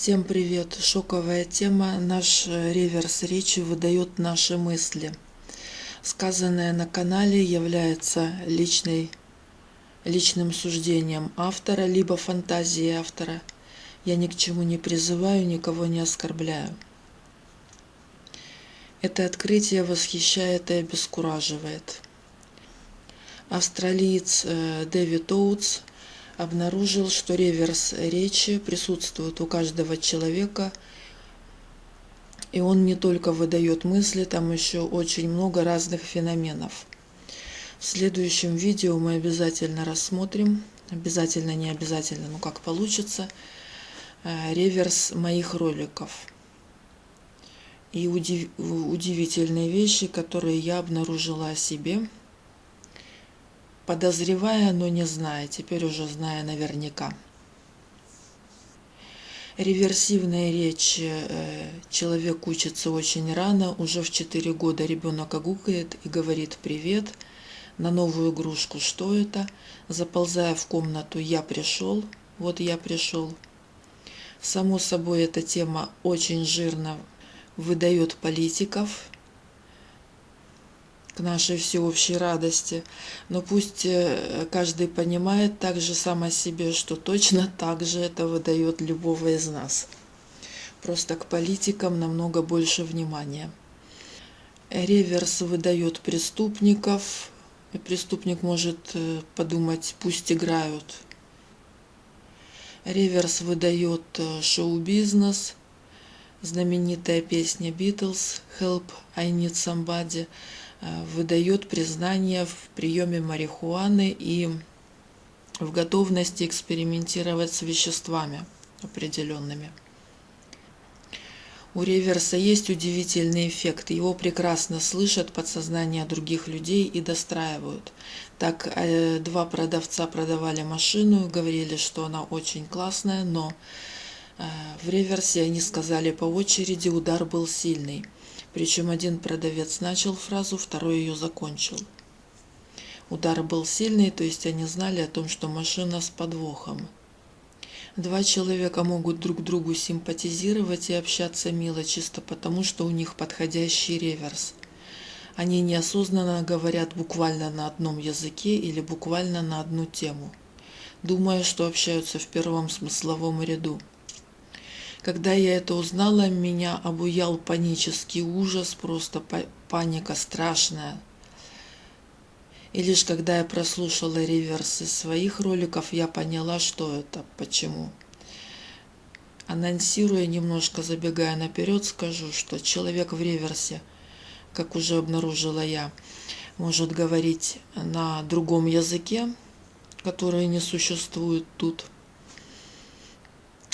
Всем привет! Шоковая тема. Наш э, реверс речи выдает наши мысли. Сказанное на канале является личной, личным суждением автора, либо фантазией автора. Я ни к чему не призываю, никого не оскорбляю. Это открытие восхищает и обескураживает. Австралиец э, Дэвид Оутс – обнаружил, что реверс речи присутствует у каждого человека, и он не только выдает мысли, там еще очень много разных феноменов. В следующем видео мы обязательно рассмотрим, обязательно, не обязательно, но как получится, э, реверс моих роликов и удив... удивительные вещи, которые я обнаружила о себе – подозревая, но не зная, теперь уже зная наверняка. Реверсивная речь. Э, человек учится очень рано, уже в 4 года ребенок огукает и говорит «привет», на новую игрушку «что это?», заползая в комнату «я пришел», «вот я пришел». Само собой, эта тема очень жирно выдает политиков, к нашей всеобщей радости. Но пусть э, каждый понимает так же сам о себе, что точно так же это выдает любого из нас. Просто к политикам намного больше внимания. Реверс выдает преступников, и преступник может э, подумать, пусть играют. Реверс выдает э, шоу-бизнес, знаменитая песня Beatles «Help, I Need Somebody», выдает признание в приеме марихуаны и в готовности экспериментировать с веществами определенными. У реверса есть удивительный эффект. Его прекрасно слышат подсознание других людей и достраивают. Так, э, два продавца продавали машину, говорили, что она очень классная, но э, в реверсе они сказали по очереди, удар был сильный. Причем один продавец начал фразу, второй ее закончил. Удар был сильный, то есть они знали о том, что машина с подвохом. Два человека могут друг другу симпатизировать и общаться мило, чисто потому, что у них подходящий реверс. Они неосознанно говорят буквально на одном языке или буквально на одну тему, думая, что общаются в первом смысловом ряду. Когда я это узнала, меня обуял панический ужас, просто паника страшная. И лишь когда я прослушала реверсы своих роликов, я поняла, что это, почему. Анонсируя, немножко забегая наперед, скажу, что человек в реверсе, как уже обнаружила я, может говорить на другом языке, который не существует тут –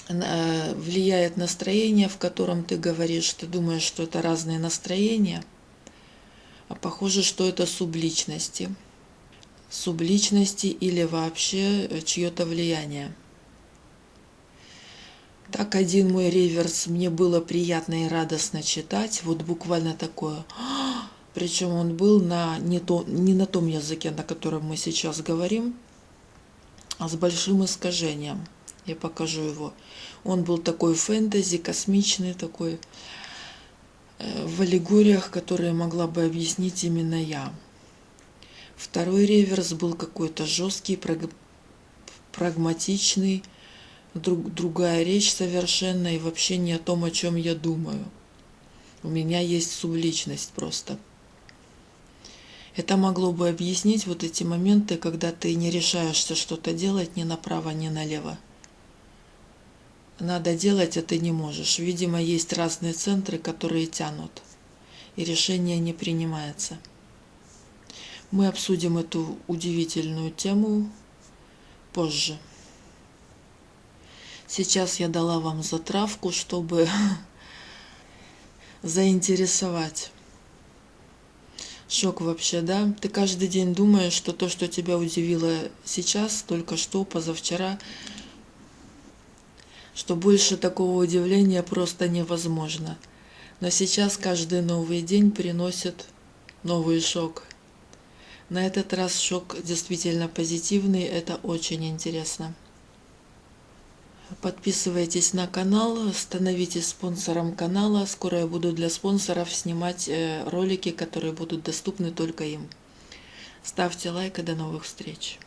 влияет настроение, в котором ты говоришь, ты думаешь, что это разные настроения, а похоже, что это субличности. Субличности или вообще э, чье-то влияние. Так один мой реверс мне было приятно и радостно читать, вот буквально такое. Причем он был на не, то, не на том языке, на котором мы сейчас говорим, а с большим искажением. Я покажу его. Он был такой фэнтези, космичный такой, э, в аллегориях, которые могла бы объяснить именно я. Второй реверс был какой-то жесткий, прагматичный, друг, другая речь совершенно и вообще не о том, о чем я думаю. У меня есть субличность просто. Это могло бы объяснить вот эти моменты, когда ты не решаешься что-то делать ни направо, ни налево надо делать, а ты не можешь. Видимо, есть разные центры, которые тянут, и решение не принимается. Мы обсудим эту удивительную тему позже. Сейчас я дала вам затравку, чтобы заинтересовать. Шок вообще, да? Ты каждый день думаешь, что то, что тебя удивило сейчас, только что, позавчера, что больше такого удивления просто невозможно. Но сейчас каждый новый день приносит новый шок. На этот раз шок действительно позитивный, это очень интересно. Подписывайтесь на канал, становитесь спонсором канала. Скоро я буду для спонсоров снимать ролики, которые будут доступны только им. Ставьте лайк и до новых встреч.